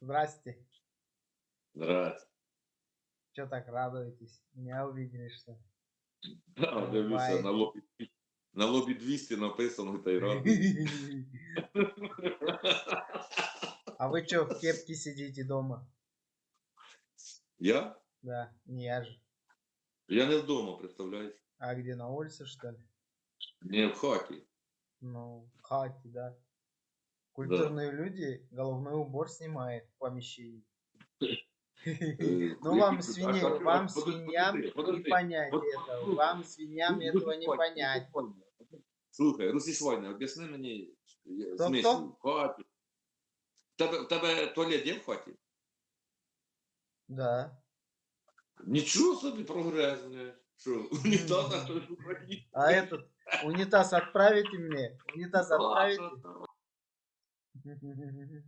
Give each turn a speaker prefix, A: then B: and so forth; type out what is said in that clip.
A: Здрасте.
B: Здрасте.
A: Че так радуетесь? Меня увидели, что?
B: Да, дивлюся,
A: Буває.
B: на лобі, на лобі 200 написано та й радий.
A: А вы что, в кепке сидите дома?
B: Я?
A: Да, не я же.
B: Я не вдома, представляєш?
A: А где, на улице, что ли?
B: Не в хаті.
A: Ну, в хате, да. Культурные люди головной убор снимает в помещении.
B: Е,
A: Ну
B: які
A: вам,
B: тут-
A: свиньи,
B: а, а,
A: вам
B: подожди,
A: свиньям
B: подожди, подожди.
A: не понять
B: Вот-
A: этого. Вам, свиньям,
B: Ну,
A: этого не
B: Русіш
A: понять.
B: Ваня, Слухай, Русіш Ваня, об'ясни мені я-
A: Хто,
B: смисл
A: хто?
B: в хаті. В тебе, в тебе туалет є в хаті?
A: Да.
B: Нічого собі прогрес, не. Що, унітаза, що ж в Україні?
A: А этот унитаз отправите мне? Унитаз
B: う
A: ん、
B: うん、う、